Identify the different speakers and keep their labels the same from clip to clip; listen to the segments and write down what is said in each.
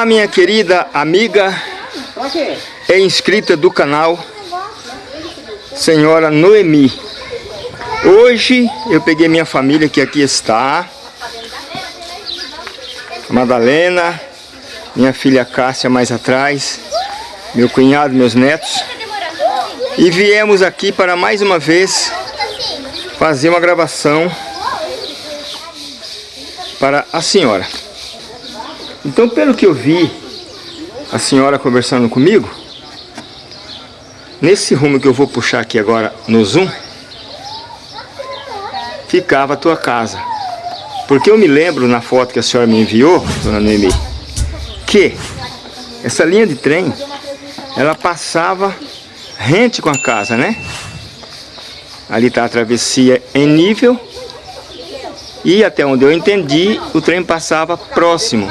Speaker 1: Olá, minha querida amiga e inscrita do canal Senhora Noemi. Hoje eu peguei minha família que aqui está. Madalena, minha filha Cássia mais atrás, meu cunhado, meus netos. E viemos aqui para mais uma vez fazer uma gravação para a senhora. Então, pelo que eu vi, a senhora conversando comigo, nesse rumo que eu vou puxar aqui agora no zoom, ficava a tua casa. Porque eu me lembro na foto que a senhora me enviou, dona Noemi, que essa linha de trem, ela passava rente com a casa, né? Ali está a travessia em nível e até onde eu entendi, o trem passava próximo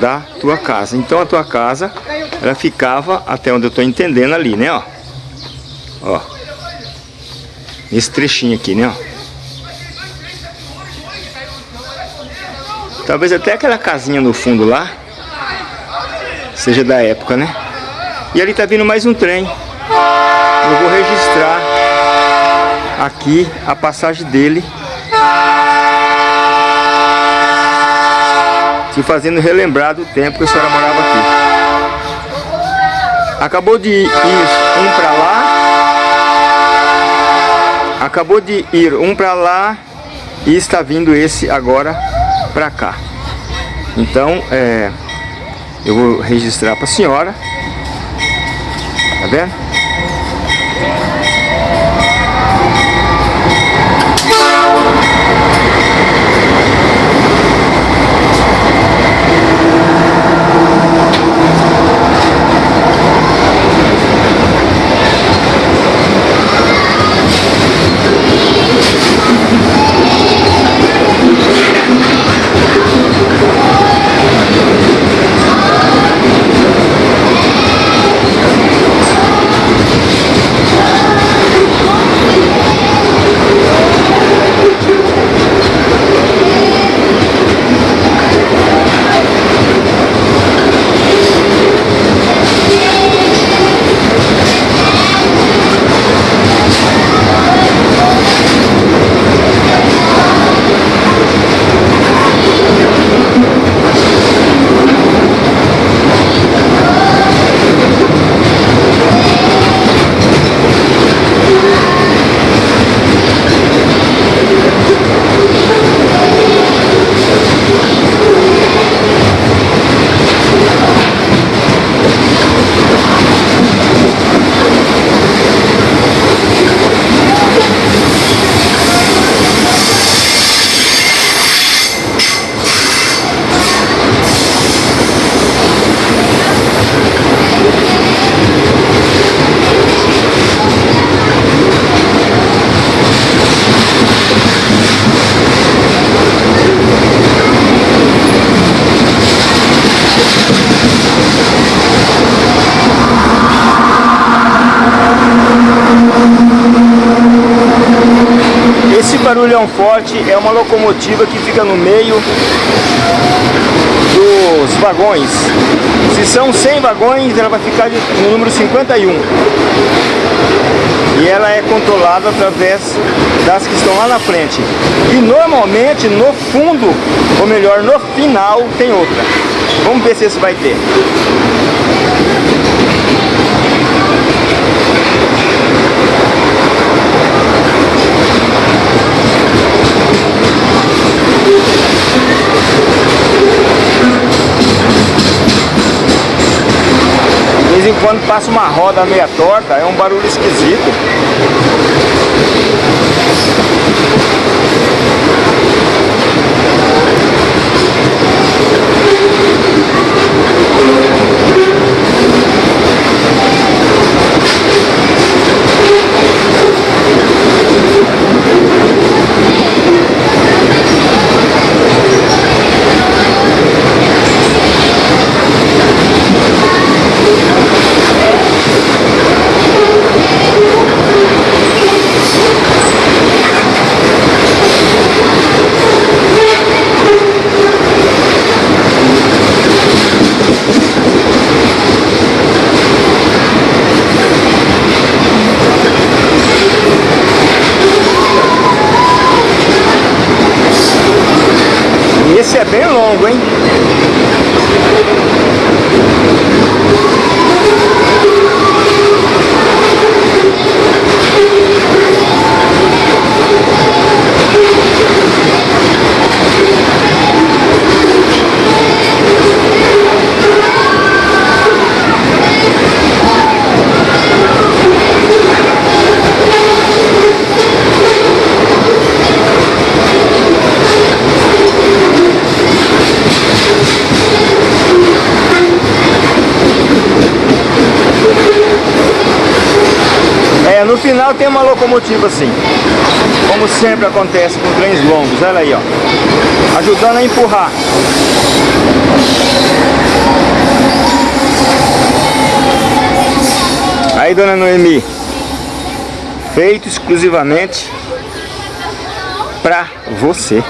Speaker 1: da tua casa. Então a tua casa, ela ficava, até onde eu estou entendendo ali, né, ó. Ó. Trechinho aqui, né, ó. Talvez até aquela casinha no fundo lá, seja da época, né? E ali tá vindo mais um trem. Eu vou registrar aqui a passagem dele e fazendo relembrar do tempo que a senhora morava aqui. Acabou de ir um para lá, acabou de ir um para lá e está vindo esse agora para cá. Então, é, eu vou registrar para a senhora. Tá vendo? Barulhão forte é uma locomotiva que fica no meio dos vagões. Se são 100 vagões, ela vai ficar no número 51. E ela é controlada através das que estão lá na frente. E normalmente no fundo, ou melhor, no final, tem outra. Vamos ver se esse vai ter. em quando passa uma roda meia torta, é um barulho esquisito. Esse é bem longo, hein? É, no final tem uma locomotiva assim. Como sempre acontece com trens longos. Olha aí, ó. Ajudando a empurrar. Aí, dona Noemi. Feito exclusivamente para você.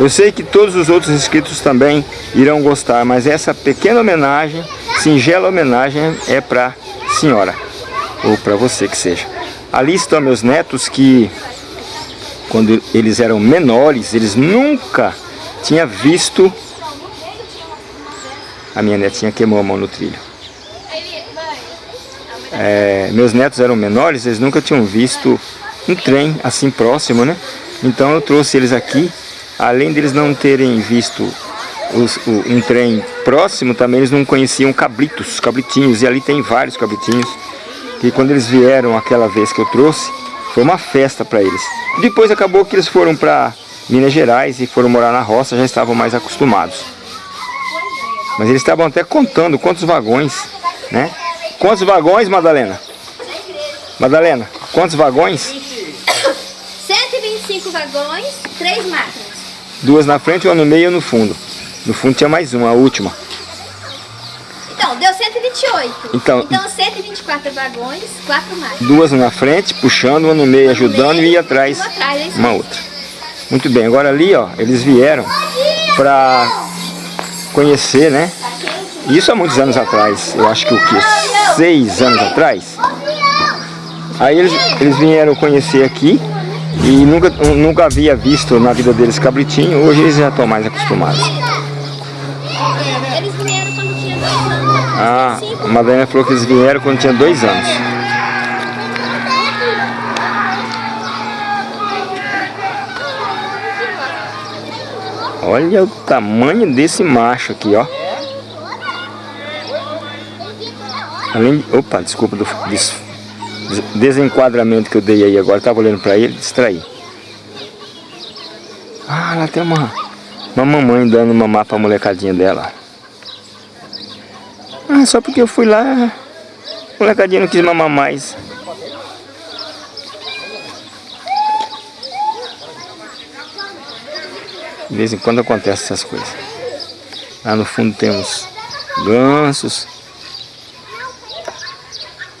Speaker 1: Eu sei que todos os outros inscritos também irão gostar, mas essa pequena homenagem, singela homenagem, é para senhora ou para você que seja. Ali estão meus netos que, quando eles eram menores, eles nunca tinham visto... A minha netinha queimou a mão no trilho. É, meus netos eram menores, eles nunca tinham visto um trem assim próximo, né? Então eu trouxe eles aqui, além deles não terem visto os, o, um trem próximo, também eles não conheciam cabritos, cabritinhos, e ali tem vários cabritinhos que quando eles vieram aquela vez que eu trouxe, foi uma festa para eles. Depois acabou que eles foram para Minas Gerais e foram morar na roça, já estavam mais acostumados. Mas eles estavam até contando quantos vagões, né? Quantos vagões, Madalena? Madalena, quantos vagões?
Speaker 2: 125 vagões, três máquinas.
Speaker 1: Duas na frente, uma no meio e uma no fundo. No fundo tinha mais uma, a última.
Speaker 2: Então, deu 128.
Speaker 1: Então,
Speaker 2: Então 124 vagões, quatro máquinas.
Speaker 1: duas na frente, puxando, uma no meio, ajudando e atrás
Speaker 2: Uma atrás, é
Speaker 1: uma outra. Muito bem, agora ali, ó, eles vieram para conhecer, né? Isso há muitos anos atrás, eu acho que o que? Seis anos atrás. Aí eles, eles vieram conhecer aqui e nunca, nunca havia visto na vida deles cabritinho, hoje eles já estão mais acostumados. A Madalena falou que eles vieram quando tinha dois anos. Olha o tamanho desse macho aqui, ó. Além de... Opa, desculpa do des- des- desenquadramento que eu dei aí agora. Tava olhando pra ele, distraí. Ah, lá tem uma, uma mamãe dando mamar pra molecadinha dela. Ah, só porque eu fui lá, a molecadinha não quis mamar mais. De vez em quando acontece essas coisas. Lá no fundo tem uns gansos,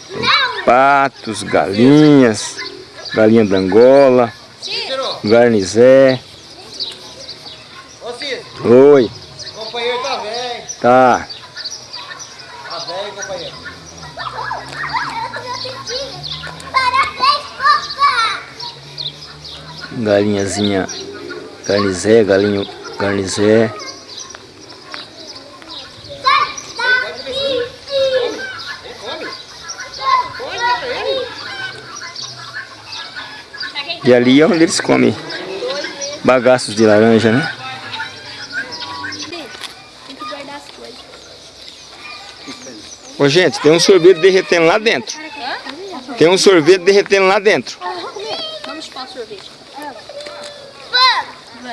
Speaker 1: tem patos, galinhas, galinha da Angola, garnizé. Oi,
Speaker 3: o companheiro tá velho.
Speaker 1: tá.
Speaker 3: Tá velho, companheiro.
Speaker 1: Galinhazinha garnizé, galinho garnizé. E ali é onde eles comem bagaços de laranja, né? Ô gente, tem um sorvete derretendo lá dentro. Tem um sorvete derretendo lá dentro.
Speaker 2: Vamos chupar um sorvete.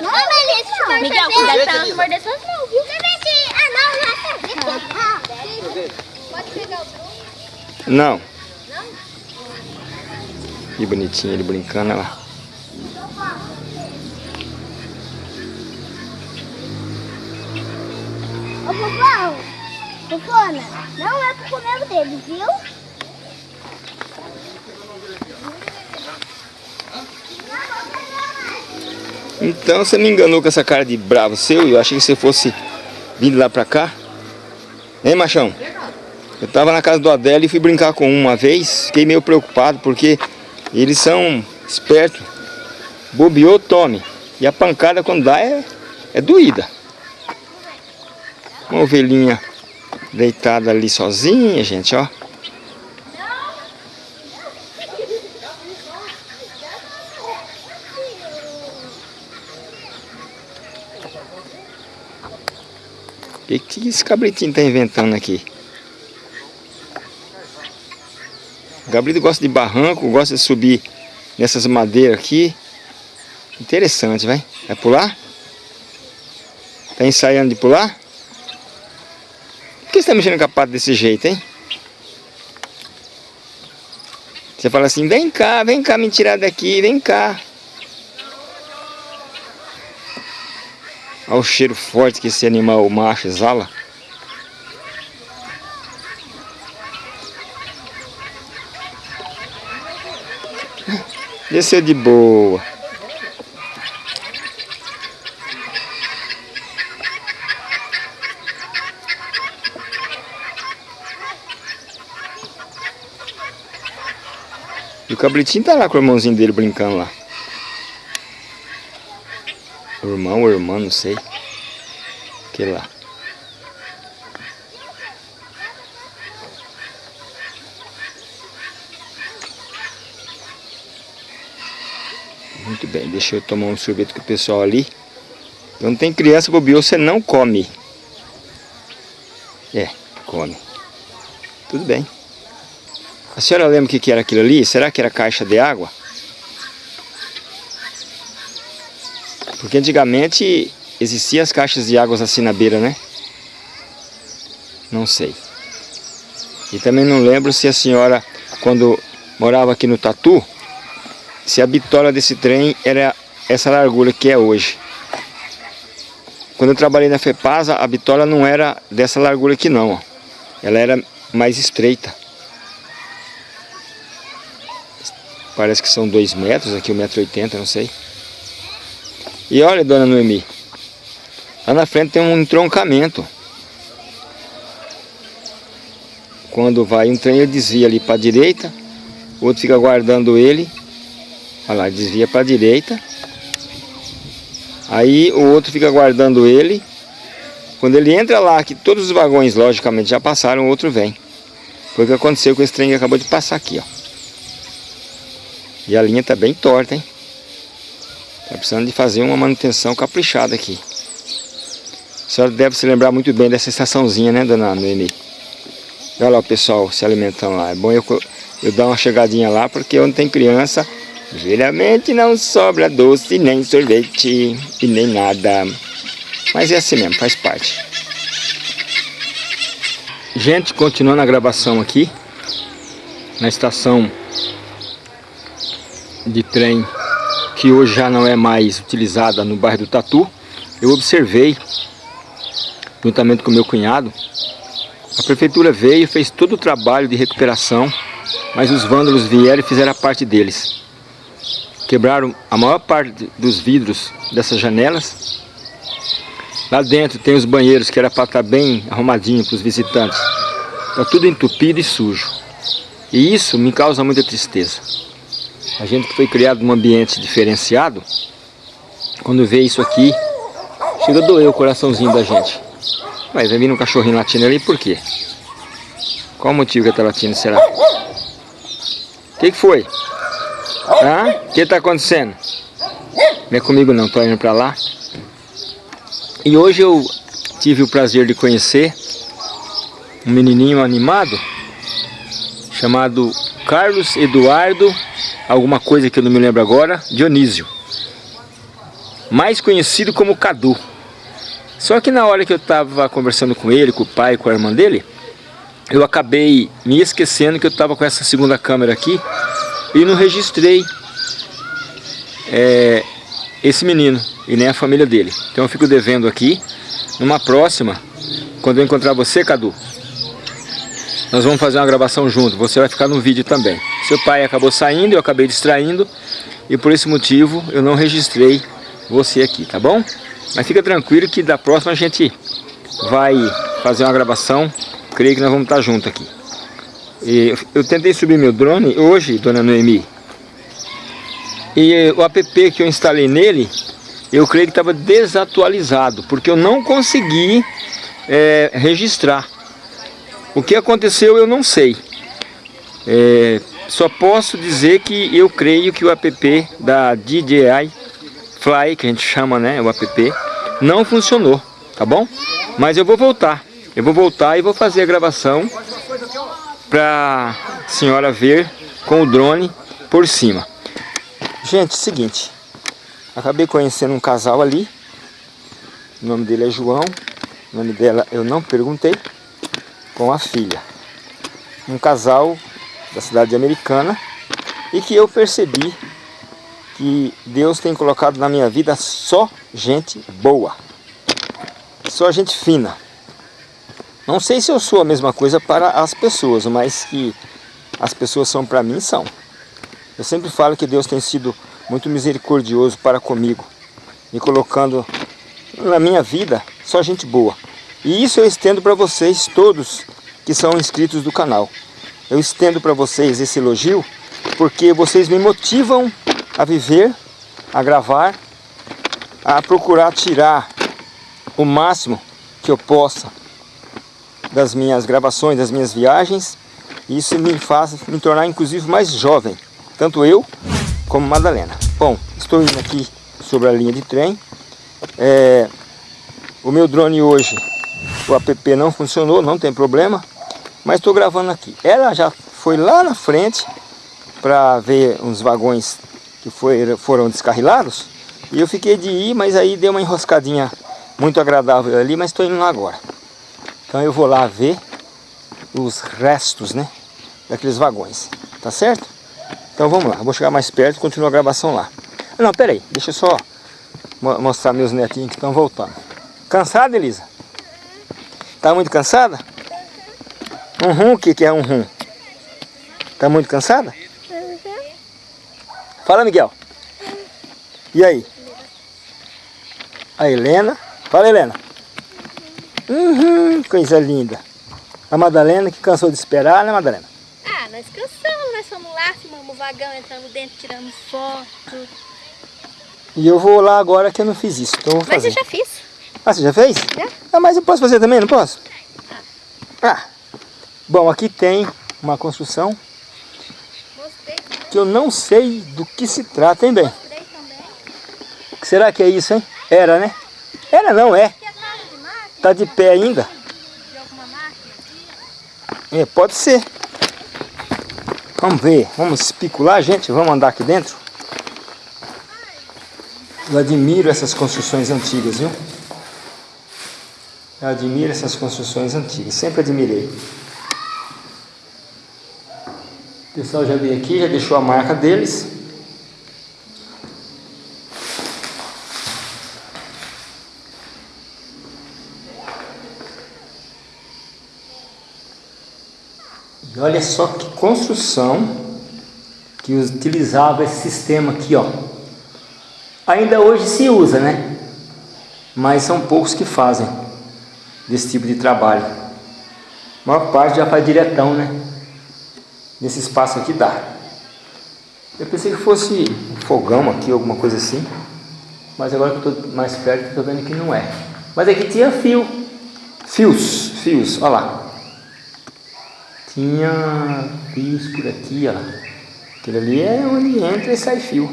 Speaker 4: Não, Melissa, chupar
Speaker 2: Miguel,
Speaker 4: sorvete.
Speaker 2: cuidado pra não morder suas mãos, viu?
Speaker 4: Sorvete. Ah, não, não é sorvete. Pode pegar o Bruno.
Speaker 1: Não. Que bonitinho ele brincando, olha lá.
Speaker 4: Ô, Fofão. Fofona, não é pro comer o dedo, viu?
Speaker 1: Então você me enganou com essa cara de bravo seu. Eu achei que você fosse vindo lá pra cá. Hein, machão? Eu tava na casa do Adélio e fui brincar com um uma vez. Fiquei meio preocupado porque eles são espertos. Bobeou, tome. E a pancada quando dá é é doída. Uma ovelhinha deitada ali sozinha, gente, ó. O que, que esse cabritinho tá inventando aqui? O cabrito gosta de barranco, gosta de subir nessas madeiras aqui. Interessante, vai. Vai pular? Tá ensaiando de pular? Por que você tá mexendo com a pata desse jeito, hein? Você fala assim, vem cá, vem cá me tirar daqui, vem cá. Olha o cheiro forte que esse animal macho exala. Desceu de boa. E o cabritinho tá lá com o irmãozinho dele brincando lá. O irmão ou irmã, não sei. Que lá. Muito bem, deixa eu tomar um sorvete com o pessoal ali. Quando tem criança bobeou, você não come. É, come. Tudo bem. A senhora lembra o que era aquilo ali? Será que era caixa de água? Porque antigamente existiam as caixas de águas assim na beira, né? Não sei. E também não lembro se a senhora, quando morava aqui no Tatu, se a bitola desse trem era essa largura que é hoje. Quando eu trabalhei na FEPASA, a bitola não era dessa largura aqui não. Ela era mais estreita. Parece que são 2 metros, aqui 1,80m, não sei. E olha, dona Noemi, lá na frente tem um entroncamento. Quando vai um trem, ele desvia ali para a direita, o outro fica guardando ele. Olha lá, desvia para a direita. Aí o outro fica guardando ele. Quando ele entra lá, que todos os vagões logicamente já passaram, o outro vem. Foi o que aconteceu com esse trem que acabou de passar aqui, ó. E a linha está bem torta, hein? Está precisando de fazer uma manutenção caprichada aqui. A senhora deve se lembrar muito bem dessa estaçãozinha, né, dona Noemi? Olha lá o pessoal se alimentando lá. É bom eu, eu dar uma chegadinha lá, porque onde tem criança, geralmente não sobra doce, nem sorvete e nem nada. Mas é assim mesmo, faz parte. Gente, continuando a gravação aqui, na estação de trem que hoje já não é mais utilizada no bairro do Tatu, eu observei, juntamente com meu cunhado, a prefeitura veio, fez todo o trabalho de recuperação, mas os vândalos vieram e fizeram a parte deles. Quebraram a maior parte dos vidros dessas janelas. Lá dentro tem os banheiros que era para estar bem arrumadinho para os visitantes. Está tudo entupido e sujo. E isso me causa muita tristeza. A gente que foi criado num ambiente diferenciado, quando vê isso aqui, chega a doer o coraçãozinho da gente. Mas vai vir um cachorrinho latindo ali, por quê? Qual o motivo que ele tá latindo, será? O que, que foi? O que está acontecendo? Não é comigo não, tô indo para lá. E hoje eu tive o prazer de conhecer um menininho animado chamado Carlos Eduardo alguma coisa que eu não me lembro agora, Dionísio. Mais conhecido como Cadu. Só que na hora que eu estava conversando com ele, com o pai, com a irmã dele, eu acabei me esquecendo que eu estava com essa segunda câmera aqui e não registrei é, esse menino e nem a família dele. Então eu fico devendo aqui. Numa próxima, quando eu encontrar você, Cadu, nós vamos fazer uma gravação junto, você vai ficar no vídeo também. Seu pai acabou saindo, eu acabei distraindo, e por esse motivo eu não registrei você aqui, tá bom? Mas fica tranquilo que da próxima a gente vai fazer uma gravação, creio que nós vamos estar juntos aqui. E eu tentei subir meu drone hoje, dona Noemi, e o app que eu instalei nele, eu creio que estava desatualizado, porque eu não consegui é, registrar. O que aconteceu eu não sei. É, só posso dizer que eu creio que o app da DJI Fly, que a gente chama, né, o app, não funcionou, tá bom? Mas eu vou voltar. Eu vou voltar e vou fazer a gravação para a senhora ver com o drone por cima. Gente, seguinte, acabei conhecendo um casal ali, o nome dele é João, o nome dela eu não perguntei, com a filha. Um casal da cidade americana e que eu percebi que Deus tem colocado na minha vida só gente boa, só gente fina. Não sei se eu sou a mesma coisa para as pessoas, mas que as pessoas são para mim, são. Eu sempre falo que Deus tem sido muito misericordioso para comigo, me colocando na minha vida só gente boa. E isso eu estendo para vocês todos que são inscritos do canal. Eu estendo para vocês esse elogio porque vocês me motivam a viver, a gravar, a procurar tirar o máximo que eu possa das minhas gravações, das minhas viagens. Isso me faz me tornar inclusive mais jovem, tanto eu como Madalena. Bom, estou indo aqui sobre a linha de trem. É, o meu drone hoje, o app não funcionou, não tem problema, mas estou gravando aqui. Ela já foi lá na frente para ver uns vagões que foi, foram descarrilados e eu fiquei de ir, mas aí deu uma enroscadinha muito agradável ali, mas estou indo lá agora. Então eu vou lá ver os restos, né, daqueles vagões, tá certo? Então vamos lá, vou chegar mais perto e continuar a gravação lá. Não, peraí, deixa eu só mostrar meus netinhos que estão voltando. Cansada, Elisa? Tá muito cansada? Um rum, o que, que é um rum? Tá muito cansada? Fala, Miguel. E aí? A Helena. Fala, Helena. Uhum, coisa linda. A Madalena que cansou de esperar, né, Madalena?
Speaker 2: Ah, nós cansamos, nós fomos lá, filmamos o vagão, entramos dentro, tiramos foto.
Speaker 1: E eu vou lá agora que eu não fiz isso, então eu vou
Speaker 2: Mas
Speaker 1: fazer.
Speaker 2: eu já fiz.
Speaker 1: Ah, você já fez?
Speaker 2: Já.
Speaker 1: Ah, mas eu posso fazer também, não posso? Ah. Bom, aqui tem uma construção que eu não sei do que se trata, hein, bem? será que é isso, hein? Era, né? Era não, é.
Speaker 2: É
Speaker 1: Tá de pé ainda. É, pode ser. Vamos ver, vamos especular, gente. Vamos andar aqui dentro. Eu admiro essas construções antigas, viu? Eu admiro essas construções antigas, sempre admirei. O pessoal já veio aqui, já deixou a marca deles. E olha só que construção que utilizava esse sistema aqui, ó. Ainda hoje se usa, né? Mas são poucos que fazem desse tipo de trabalho. A maior parte já faz diretão, né? Nesse espaço aqui dá. Eu pensei que fosse um fogão aqui, alguma coisa assim. Mas agora que eu estou mais perto, estou vendo que não é. Mas aqui tinha fio. Fios, fios, olha lá. Tinha fios por aqui, ó. Aquilo ali é onde entra e sai fio.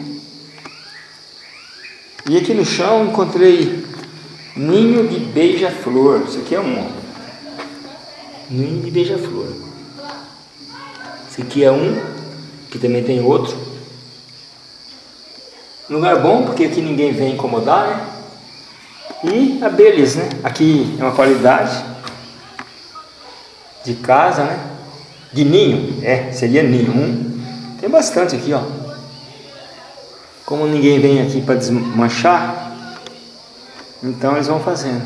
Speaker 1: E aqui no chão encontrei ninho de beija-flor. Isso aqui é um. Ninho de beija-flor. Esse aqui é um, que também tem outro. Lugar bom, porque aqui ninguém vem incomodar, né? E abelhas, né? Aqui é uma qualidade de casa, né? De ninho, é, seria ninho. Um, tem bastante aqui, ó. Como ninguém vem aqui para desmanchar, então eles vão fazendo.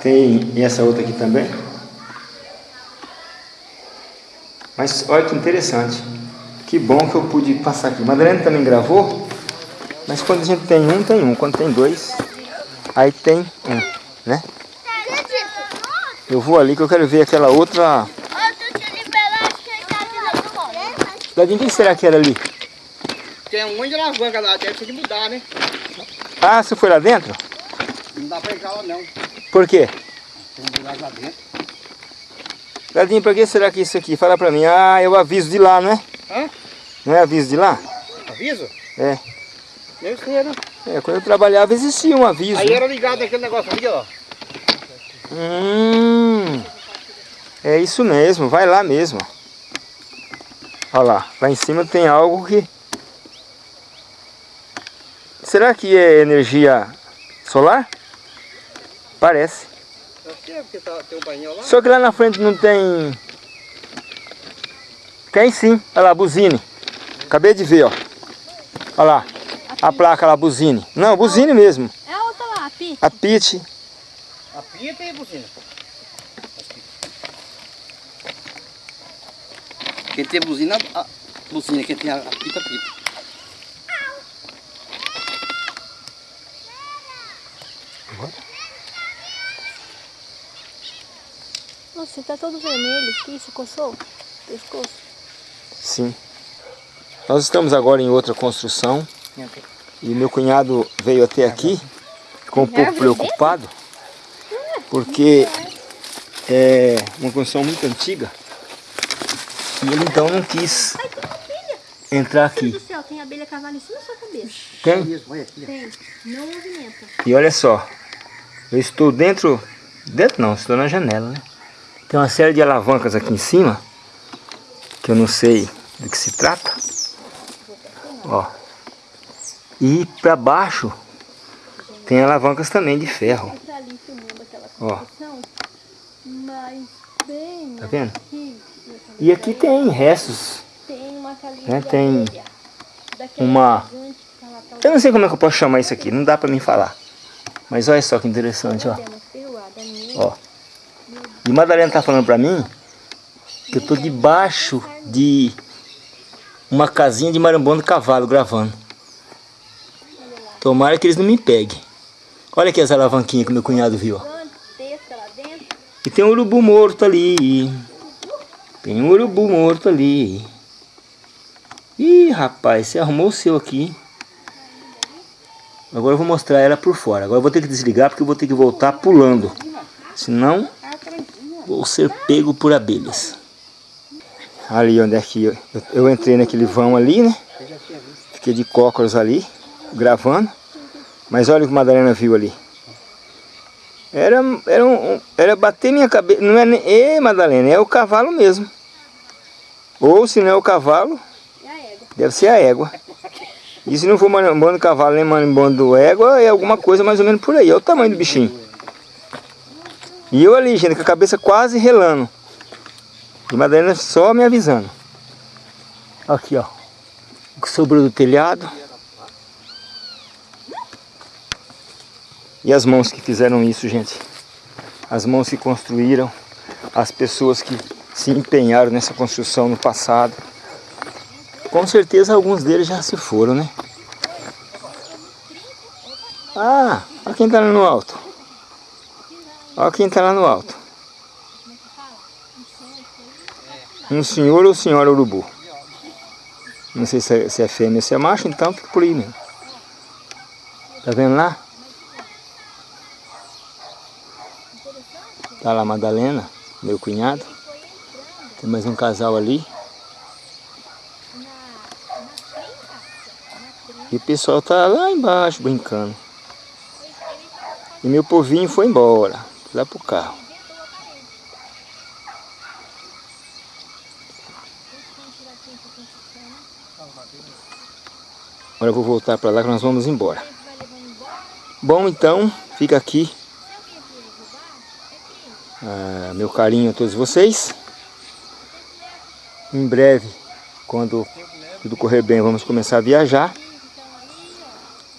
Speaker 1: Tem essa outra aqui também. Mas olha que interessante. Que bom que eu pude passar aqui. Madalena também gravou, mas quando a gente tem um, tem um. Quando tem dois, aí tem um, né? Eu vou ali que eu quero ver aquela outra... Dadinho, quem será que era ali?
Speaker 3: Tem um monte de alavanca lá, deve ter que mudar, né?
Speaker 1: Ah, você foi lá dentro?
Speaker 3: Não dá pra entrar lá não.
Speaker 1: Por quê?
Speaker 3: Tem um lugar lá dentro.
Speaker 1: Ladinho, pra que será que isso aqui? Fala pra mim. Ah, eu aviso de lá, não é?
Speaker 3: Hã?
Speaker 1: Não é aviso de lá?
Speaker 3: Aviso?
Speaker 1: É.
Speaker 3: Deve ser, né?
Speaker 1: É, quando eu trabalhava existia um aviso.
Speaker 3: Aí era ligado aquele negócio ali, ó.
Speaker 1: Hum, é isso mesmo, vai lá mesmo. Olha lá, lá em cima tem algo que... Será que é energia solar? Parece.
Speaker 3: É, porque tá, tem um painel lá.
Speaker 1: Só que lá na frente não tem... Tem sim, olha lá, buzine. Acabei de ver, ó. Olha lá, a placa lá, buzine. Não, buzine mesmo.
Speaker 2: É a outra lá, a Pi.
Speaker 1: A Pit.
Speaker 3: A tem a buzina. Quem tem buzina, a buzina. Quem tem a, a pita,
Speaker 2: você tá todo vermelho aqui, você coçou? Pescoço?
Speaker 1: Sim. Nós estamos agora em outra construção. E meu cunhado veio até aqui, ficou um pouco preocupado, porque é uma construção muito antiga. E ele então não quis entrar
Speaker 2: Meu Deus
Speaker 1: aqui.
Speaker 2: do céu, tem abelha cavalo em cima da sua cabeça.
Speaker 1: Tem?
Speaker 2: Tem. Não movimenta.
Speaker 1: E olha só, eu estou dentro, dentro não, estou na janela, né? Tem uma série de alavancas aqui em cima, que eu não sei do que se trata. Ó. E para baixo tem alavancas também de ferro, ó. Tá vendo? E aqui tem restos,
Speaker 2: tem uma casinha
Speaker 1: né? Tem uma...
Speaker 2: tá
Speaker 1: Eu não sei como é que eu posso chamar isso aqui, não dá para mim falar. Mas olha só que interessante, ó. Ó. E Madalena tá falando pra mim que eu tô debaixo de uma casinha de marambondo cavalo gravando. Tomara que eles não me peguem. Olha aqui as alavanquinhas que meu cunhado viu. E tem um urubu morto ali. Tem um urubu morto ali. Ih, rapaz, você arrumou o seu aqui. Agora eu vou mostrar ela por fora. Agora eu vou ter que desligar porque eu vou ter que voltar pulando. Senão, vou ser pego por abelhas. Ali onde é que eu, eu entrei naquele vão ali, né? Fiquei de cócoras ali, gravando. Mas olha o que a Madalena viu ali. Era, era, um, era bater minha cabeça. Não é nem. Ê, Madalena, é o cavalo mesmo. Ou se não é o cavalo, deve ser a égua. E se não for marimbondo do cavalo nem marimbondo do égua, é alguma coisa mais ou menos por aí. Olha o tamanho do bichinho. E eu ali, gente, com a cabeça quase relando. E Madalena só me avisando. Aqui, ó. O que sobrou do telhado. E as mãos que fizeram isso, gente. As mãos que construíram. As pessoas que se empenharam nessa construção no passado. Com certeza alguns deles já se foram, né? Ah, olha quem tá no alto. Olha quem tá lá no alto. Um senhor ou senhora urubu. Não sei se é, se é fêmea ou se é macho, então fica por aí mesmo. Tá vendo lá? Tá lá a Madalena, meu cunhado. Tem mais um casal ali. E o pessoal tá lá embaixo brincando. E meu povinho foi embora, lá pro carro. Agora eu vou voltar para lá que nós vamos embora. Bom, então, fica aqui ah, meu carinho a todos vocês. Em breve, quando tudo correr bem, vamos começar a viajar.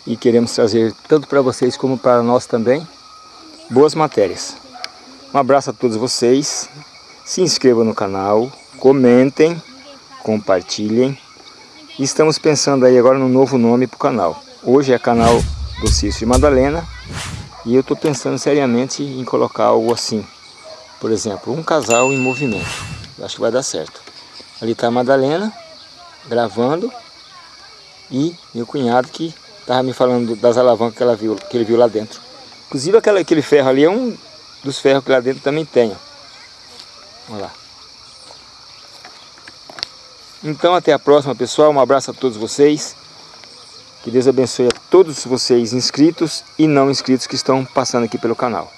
Speaker 1: E queremos trazer tanto para vocês como para nós também boas matérias. Um abraço a todos vocês. Se inscrevam no canal, comentem, compartilhem. Estamos pensando aí agora no novo nome para o canal. Hoje é canal do Cício e Madalena. E eu estou pensando seriamente em colocar algo assim. Por exemplo, um casal em movimento. Eu acho que vai dar certo. Ali está a Madalena gravando. E meu cunhado que Tava me falando das alavancas que, ela viu, que ele viu lá dentro. Inclusive aquela, aquele ferro ali é um dos ferros que lá dentro também tem. Olha lá. Então até a próxima pessoal, um abraço a todos vocês. Que Deus abençoe a todos vocês inscritos e não inscritos que estão passando aqui pelo canal.